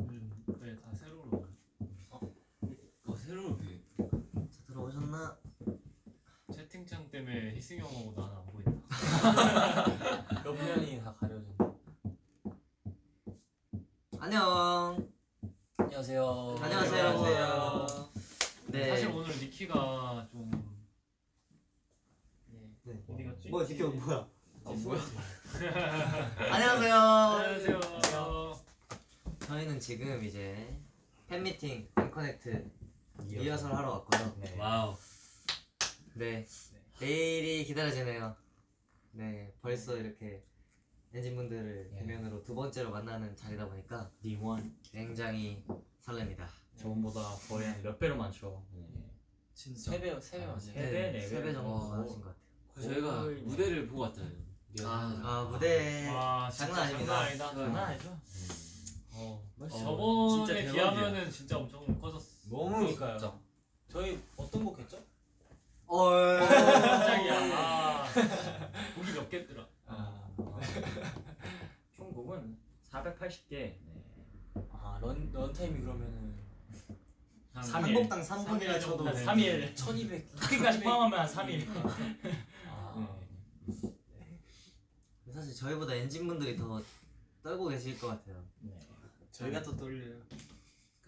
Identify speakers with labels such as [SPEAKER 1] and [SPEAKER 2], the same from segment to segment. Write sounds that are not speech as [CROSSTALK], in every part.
[SPEAKER 1] 음, 네다 새로운
[SPEAKER 2] 어 새로운 게
[SPEAKER 3] 자, 들어오셨나?
[SPEAKER 1] 채팅창 때문에 희승이 형 하고 나는 안 보인다 [LAUGHS]
[SPEAKER 4] 옆 면이 다 가려진.
[SPEAKER 3] 안녕.
[SPEAKER 4] 안녕하세요.
[SPEAKER 3] 안녕하세요.
[SPEAKER 4] 안녕하세요.
[SPEAKER 3] 네.
[SPEAKER 1] 사실 오늘 니키가 좀
[SPEAKER 3] 네.
[SPEAKER 1] 어디 갔지?
[SPEAKER 3] 뭐야, 니키 뭐야?
[SPEAKER 4] 아 뭐야? [LAUGHS]
[SPEAKER 3] 안녕하세요.
[SPEAKER 1] 안녕하세요
[SPEAKER 3] 저희는 지금 이제 팬미팅 EN-CONNECT 리허설 하러 왔고요.
[SPEAKER 4] 네.
[SPEAKER 2] wow
[SPEAKER 3] 네. 내일이 기다려지네요. 네. 벌써 이렇게 엔진분들을
[SPEAKER 4] 예.
[SPEAKER 3] 대면으로 두 번째로 만나는 자리다 보니까
[SPEAKER 4] 니원
[SPEAKER 3] 굉장히 설렙니다.
[SPEAKER 4] 저번보다 거의 한 몇 배로 많죠.
[SPEAKER 5] 진짜
[SPEAKER 4] 세배 세배 맞아요.
[SPEAKER 3] 네,
[SPEAKER 4] 세배 네
[SPEAKER 3] 세배 정도
[SPEAKER 2] 와.
[SPEAKER 3] 많으신 것 같아요.
[SPEAKER 2] 그래서 저희가
[SPEAKER 4] 거의 뭐.
[SPEAKER 2] 무대를 보고 왔잖아요 리허설.
[SPEAKER 3] 아, 무대
[SPEAKER 1] 와 진짜
[SPEAKER 3] 장난 아닙니다.
[SPEAKER 1] 장난 아니다
[SPEAKER 4] 장난 아니죠?
[SPEAKER 1] 어,
[SPEAKER 4] 어,
[SPEAKER 1] 저번에
[SPEAKER 2] 진짜 대박이야.
[SPEAKER 1] 비하면은 진짜 엄청 커졌어
[SPEAKER 4] 너무
[SPEAKER 5] 그러니까요.
[SPEAKER 4] 진짜. 저희 어떤 곡 했죠?
[SPEAKER 3] 얼.
[SPEAKER 1] 깜짝이야 아 곡이 몇 개더라
[SPEAKER 4] 아, 480개. 네. 아 런 런타임이 그러면은
[SPEAKER 1] 한삼삼 일.
[SPEAKER 3] 한곡당 3분이라 쳐도
[SPEAKER 1] 한
[SPEAKER 4] 3일
[SPEAKER 5] 1200
[SPEAKER 4] 토끼까지 포함하면 한 3일.
[SPEAKER 5] 아,
[SPEAKER 3] 사실 저희보다 엔진분들이 더 떨고 계실 것 같아요.
[SPEAKER 4] 네.
[SPEAKER 5] 저희가 또 떨려요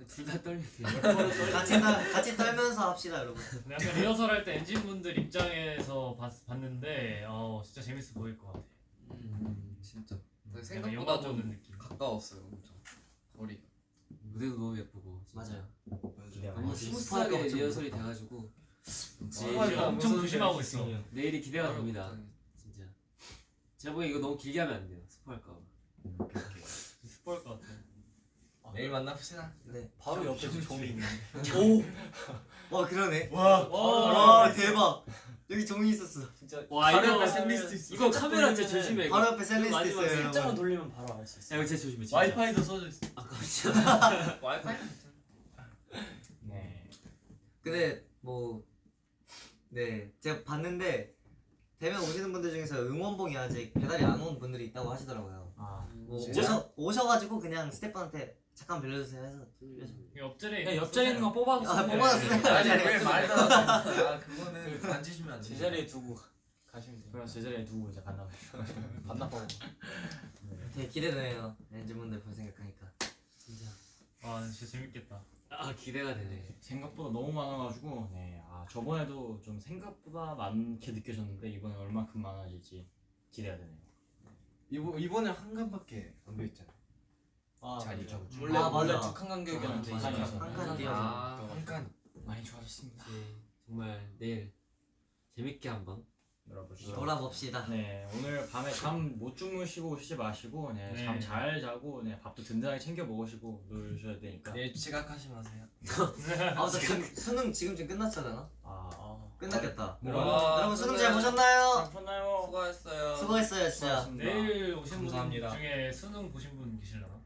[SPEAKER 2] 둘 다 떨리게 [LAUGHS]
[SPEAKER 3] 같이 떨, 같이 떨면서 합시다, 여러분.
[SPEAKER 1] 약간 리허설 할 때 엔진분들 입장에서 봤, 봤는데 어 진짜 재밌어 보일 것 같아
[SPEAKER 5] 음, 진짜
[SPEAKER 1] 약간
[SPEAKER 5] 생각보다 좀
[SPEAKER 1] 느낌.
[SPEAKER 5] 가까웠어요 엄청. 거리가
[SPEAKER 2] 무대도 너무 예쁘고.
[SPEAKER 3] 맞아요.
[SPEAKER 2] 너무
[SPEAKER 4] 많이
[SPEAKER 2] 스무스하게 리허설이 돼가지고.
[SPEAKER 1] 지금 엄청 조심하고 있어.
[SPEAKER 2] 내일이 기대가 됩니다. 진짜. 제가 보기엔 이거 너무 길게 하면 안 돼요 스포할까 봐
[SPEAKER 1] 스포일 것 같아
[SPEAKER 5] 내일 만납시다.
[SPEAKER 3] 네.
[SPEAKER 4] 바로 옆에 종이 있는데.
[SPEAKER 3] 오! 와, 그러네.
[SPEAKER 1] 와,
[SPEAKER 3] 와, 대박. 여기 종이 있었어.
[SPEAKER 4] 진짜
[SPEAKER 2] 와
[SPEAKER 4] 바로
[SPEAKER 2] 이거
[SPEAKER 4] 샌리스트 있어.
[SPEAKER 2] 이거 카메라 진짜 조심해 이거
[SPEAKER 3] 바로 옆에 샌리스트 있어요,
[SPEAKER 4] 살짝만. 돌리면 바로 알 수 있어.
[SPEAKER 2] 야 이거 진짜 조심해 진짜
[SPEAKER 5] 와이파이도 써져 있어
[SPEAKER 2] 아까
[SPEAKER 5] 와이파이? [LAUGHS]
[SPEAKER 4] 네.
[SPEAKER 3] 근데 뭐 네, 제가 봤는데 대면 오시는 분들 중에서 응원봉이 아직 배달이 안 온 분들이 있다고 하시더라고요.
[SPEAKER 4] 아.
[SPEAKER 3] 뭐? 오셔 오셔가지고 그냥 스태프한테 잠깐 빌려주세요 해서 빌려줘.
[SPEAKER 1] 옆자리에
[SPEAKER 4] 그냥 옆자리 있는 거 뽑아서
[SPEAKER 3] 아, 뽑아놨어요?
[SPEAKER 4] 돼.
[SPEAKER 5] 아니 왜 말도 [LAUGHS] 아 그거는 만지시면 안돼
[SPEAKER 4] 제자리에 두고 가시면 돼요. 그럼 제자리에 두고 이제 반납. [LAUGHS] 반납하고.
[SPEAKER 3] 되게 기대되네요. 엔진분들 볼 생각하니까.
[SPEAKER 2] 진짜
[SPEAKER 1] 와 진짜 재밌겠다
[SPEAKER 2] 아 기대가 되네
[SPEAKER 4] 생각보다 너무 많아가지고 네. 아 저번에도 좀 생각보다 많게 느껴졌는데 이번에 얼마큼 많아질지 기대가 되네요.
[SPEAKER 5] 이번 이번에 한 칸밖에 안 보였잖아
[SPEAKER 4] 아
[SPEAKER 5] 자리 죠.
[SPEAKER 4] 원래
[SPEAKER 3] 아,
[SPEAKER 4] 원래
[SPEAKER 3] 맞아.
[SPEAKER 4] 두칸 간격이었는데
[SPEAKER 3] 아,
[SPEAKER 4] 이제
[SPEAKER 3] 맞아. 한칸 뛰어서.
[SPEAKER 2] 아,
[SPEAKER 5] 한칸
[SPEAKER 4] 많이 좋아졌습니다.
[SPEAKER 2] 이제 정말 내일 재밌게 한번
[SPEAKER 4] 놀아보시죠.
[SPEAKER 3] 놀아봅시다.
[SPEAKER 4] 네 오늘 밤에 잠 못 주무시고 쉬지 마시고 네,
[SPEAKER 1] 네.
[SPEAKER 4] 잠잘 자고 네, 밥도 든든하게 챙겨 먹으시고 놀셔야 되니까.
[SPEAKER 5] 내일 지각하지 마세요 [LAUGHS]
[SPEAKER 3] 아, 나 지금 수능 지금쯤 끝났잖아.
[SPEAKER 4] 아, 아.
[SPEAKER 3] 끝났겠다.
[SPEAKER 4] 네.
[SPEAKER 3] 여러분 수능 잘 보셨나요?
[SPEAKER 4] 잘 푸나요?
[SPEAKER 5] 수고하셨어요
[SPEAKER 3] 수고했어요, 진짜.
[SPEAKER 4] 수고하셨습니다.
[SPEAKER 1] 내일 오신 분
[SPEAKER 5] 감사합니다.
[SPEAKER 1] 중에 수능 보신 분 계실려나?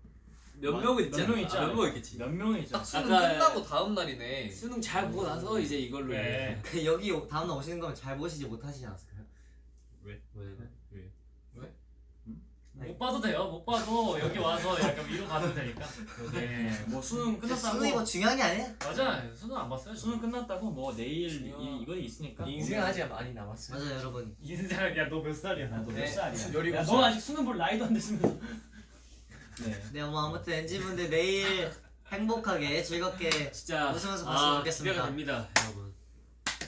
[SPEAKER 2] 몇
[SPEAKER 4] 아,
[SPEAKER 2] 명은 있지
[SPEAKER 4] 몇명
[SPEAKER 2] 않아?
[SPEAKER 4] 있지
[SPEAKER 2] 아, 몇
[SPEAKER 4] 않아요?
[SPEAKER 2] 명 있겠지
[SPEAKER 4] 몇 명이 있죠?
[SPEAKER 5] 딱 수능
[SPEAKER 2] 아까-
[SPEAKER 5] 끝나고 다음 날이네
[SPEAKER 2] 수능 잘 보고 나서 이제 이걸로
[SPEAKER 1] 네. [LAUGHS]
[SPEAKER 3] 그 여기 오- 다음 날 오시는 거면 잘 보시지 못하시지 않았을까요?
[SPEAKER 2] 왜?
[SPEAKER 3] 네.
[SPEAKER 1] 못 봐도 돼요 못 봐도 여기 와서 약간 위로 받으면 되니까
[SPEAKER 4] 네, 뭐 수능 끝났다고
[SPEAKER 3] 수능이 뭐 중요한 게 아니야?
[SPEAKER 1] 맞아 수능 안 봤어요?
[SPEAKER 4] 수능 끝났다고 뭐 내일
[SPEAKER 5] 중요-
[SPEAKER 4] 이, 이거 있으니까
[SPEAKER 5] 인생 아직 많이 남았어요
[SPEAKER 3] 맞아요, 여러분.
[SPEAKER 1] 인생 야너 몇 살이야
[SPEAKER 4] 나도
[SPEAKER 5] 네.
[SPEAKER 4] 몇 살이야? [LAUGHS]
[SPEAKER 5] 열일곱
[SPEAKER 4] 야,
[SPEAKER 5] 살.
[SPEAKER 4] 너 아직 수능 볼 나이도 안 됐으면서 네
[SPEAKER 3] 네, 뭐 아무튼 엔진분들 내일 행복하게 즐겁게
[SPEAKER 2] 진짜
[SPEAKER 3] 웃으면서 봤으면
[SPEAKER 2] 아,
[SPEAKER 3] 좋겠습니다.
[SPEAKER 2] 기대가 됩니다 여러분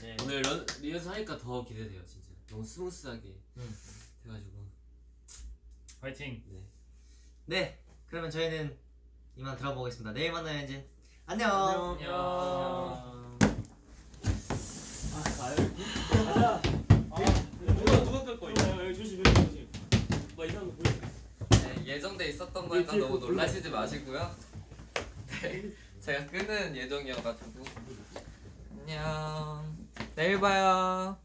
[SPEAKER 4] 네.
[SPEAKER 2] 오늘 런, 리허설 하니까 더 기대돼요 진짜 너무 스무스하게
[SPEAKER 3] 음.
[SPEAKER 2] 돼가지고
[SPEAKER 1] 화이팅
[SPEAKER 2] 네
[SPEAKER 3] 네, 그러면 저희는 이만 들어가 보겠습니다. 내일 만나요, 엔진. 안녕.
[SPEAKER 1] 안녕
[SPEAKER 4] 아 가요 가자 누가 누가 끌 거야 조심 조심 조심 뭐 이런 거 보여
[SPEAKER 5] 있었던 거니까 너무 놀라시지 마시고요. 네, 제가 끄는 예정이어가지고 안녕. 내일 봐요.